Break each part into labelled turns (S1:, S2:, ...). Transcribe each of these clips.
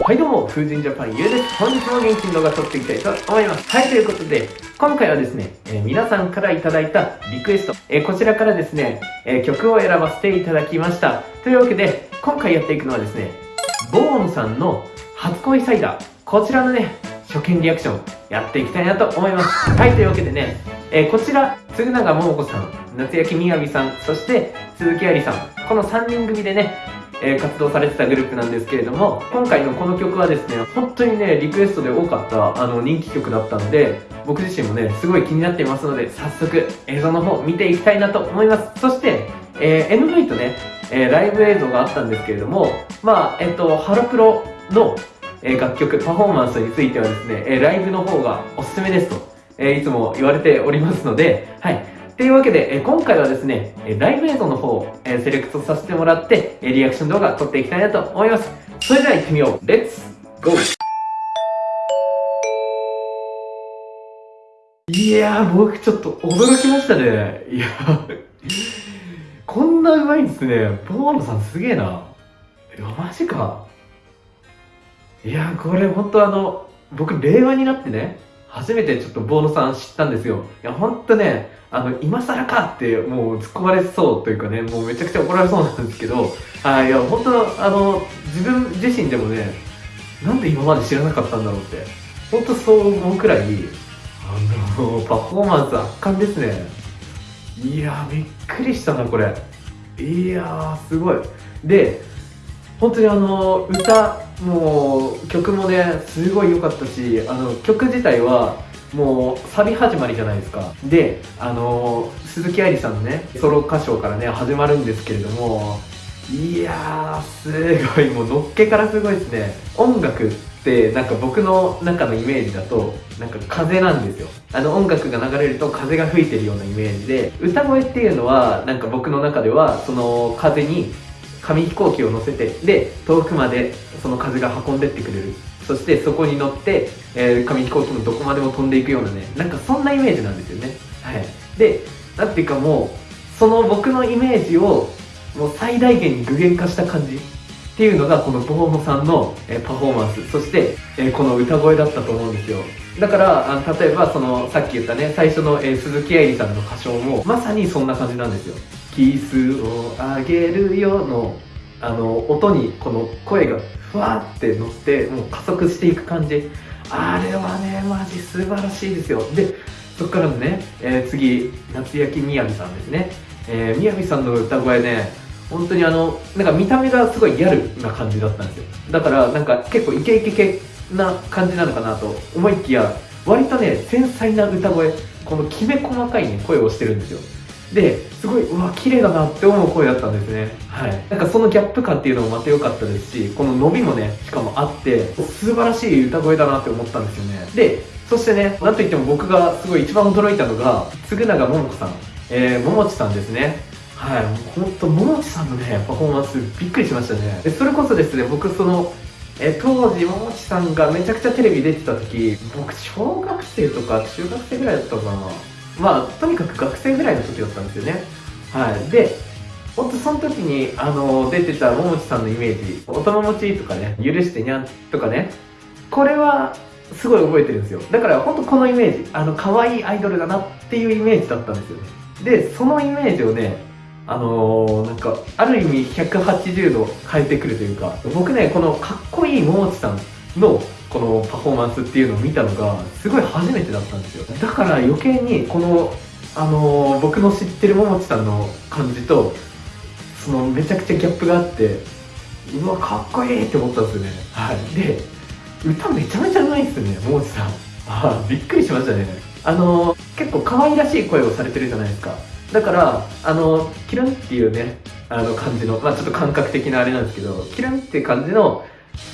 S1: はいどうも、風神ジャパンゆうです。本日も元気に動画撮っていきたいと思います。はい、ということで、今回はですね、えー、皆さんからいただいたリクエスト、えー、こちらからですね、えー、曲を選ばせていただきました。というわけで、今回やっていくのはですね、ボーンさんの初恋サイダー、こちらのね、初見リアクション、やっていきたいなと思います。はい、というわけでね、えこちら、嗣永桃子さん、夏焼みやびさん、そして鈴木愛理さん、この3人組でね、え、活動されてたグループなんですけれども、今回のこの曲はですね、本当にね、リクエストで多かったあの人気曲だったので、僕自身もね、すごい気になっていますので、早速映像の方見ていきたいなと思います。そして、えー、MV とね、えー、ライブ映像があったんですけれども、まあ、えっと、ハロプロの、え楽曲、パフォーマンスについてはですね、えライブの方がおすすめですと、えいつも言われておりますので、はい。というわけで、え今回はですね、ライブ映像の方を、えセレクトさせてもらって、えリアクション動画撮っていきたいなと思います。それでは行ってみよう。レッツゴーいやー、僕ちょっと驚きましたね。いやこんなうまいんですね。ボーノさんすげえな。いや、マジか。いやーこれ本当あの、僕令和になってね、初めてちょっとボーノさん知ったんですよ。いや、ほんとね、あの、今更かってもう突っ込まれそうというかね、もうめちゃくちゃ怒られそうなんですけど、はい、いや、本当あの、自分自身でもね、なんで今まで知らなかったんだろうって、本当そう思うくらい、あの、パフォーマンス圧巻ですね。いやびっくりしたな、これ。いやすごい。で、本当にあの、歌、もう曲もねすごい良かったしあの曲自体はもうサビ始まりじゃないですか。であの鈴木愛理さんのねソロ歌唱からね始まるんですけれどもいやーすごい。もうのっけからすごいですね。音楽ってなんか僕の中のイメージだとなんか風なんですよ。あの音楽が流れると風が吹いてるようなイメージで歌声っていうのはなんか僕の中ではその風に紙飛行機を乗せてで遠くまでその風が運んでってくれる。そしてそこに乗って、えー、紙飛行機もどこまでも飛んでいくようなねなんかそんなイメージなんですよね。はい。でなんていうかもうその僕のイメージをもう最大限に具現化した感じ。っていうのがこのボーノさんの、えパフォーマンス。そして、えこの歌声だったと思うんですよ。だからあ例えばそのさっき言ったね最初の、え鈴木愛理さんの歌唱もまさにそんな感じなんですよ。キスをあげるよのあの音にこの声がふわって乗ってもう加速していく感じ。あれはねマジ素晴らしいですよ。でそっからのね、えー、次夏焼きみやびさんですね、えー、みやびさんの歌声ね本当にあのなんか見た目がすごいギャルな感じだったんですよ。だからなんか結構イケイケ系な感じなのかなと思いきや割とね繊細な歌声このきめ細かいね声をしてるんですよ。ですごいうわ綺麗だなって思う声だったんですね。はい。なんかそのギャップ感っていうのもまた良かったですしこの伸びもねしかもあって素晴らしい歌声だなって思ったんですよね。でそしてねなんといっても僕がすごい一番驚いたのが嗣永桃子さん。えー、桃地さんですね。はい、本当桃地さんのね、パフォーマンスびっくりしましたね。でそれこそですね、僕その、え当時、桃地さんがめちゃくちゃテレビ出てた時、僕小学生とか中学生ぐらいだったかな。まあとにかく学生ぐらいの時だったんですよね。はい。で本当その時にあの出てたももちさんのイメージ「おたまもち」とかね「許してにゃん」とかねこれはすごい覚えてるんですよ。だから本当このイメージあの可愛いアイドルだなっていうイメージだったんですよね。でそのイメージをねあのー、なんかある意味180度変えてくるというか僕ねこのかっこいいももちさんのこのパフォーマンスっていうのを見たのがすごい初めてだったんですよだから余計にこのあのー、僕の知ってるももちさんの感じとそのめちゃくちゃギャップがあってうわかっこいいって思ったんですよね。はい。で歌めちゃめちゃうまいですねももちさん。あびっくりしましたね。あのー、結構可愛らしい声をされてるじゃないですか。だからあのキランっていうねあの感じのまあちょっと感覚的なあれなんですけどキランっていう感じの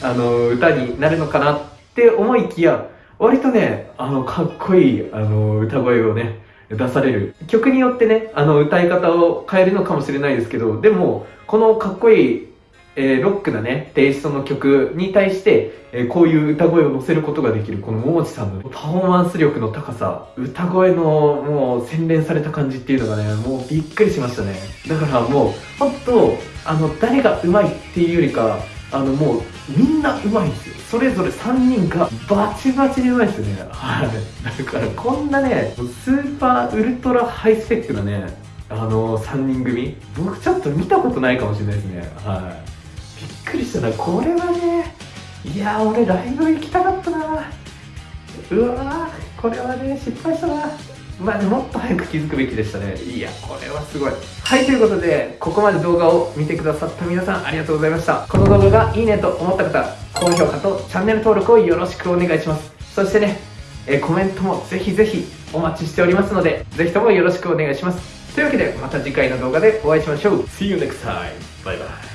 S1: あの歌になるのかなってって思いきや割とねあのかっこいいあの歌声をね出される。曲によってねあの歌い方を変えるのかもしれないですけどでもこのかっこいい、えー、ロックなねテイストの曲に対して、えー、こういう歌声を乗せることができるこの桃地さんのパフォーマンス力の高さ歌声のもう洗練された感じっていうのがねもうびっくりしましたね。だからもう本当あの誰が上手いっていうよりかあのもうみんなうまいんですよ。それぞれ3人がバチバチにうまいですよね。はい。だからこんなねスーパーウルトラハイスペックなねあの3人組僕ちょっと見たことないかもしれないですね。はい。びっくりしたな。これはねいや俺ライブ行きたかったな。うわこれはね失敗したな。まあ、もっと早く気づくべきでしたね。いやこれはすごい。はいということでここまで動画を見てくださった皆さんありがとうございました。この動画がいいねと思った方高評価とチャンネル登録をよろしくお願いします。そしてね、えコメントもぜひぜひお待ちしておりますのでぜひともよろしくお願いします。というわけでまた次回の動画でお会いしましょう。See you next time! バイバイ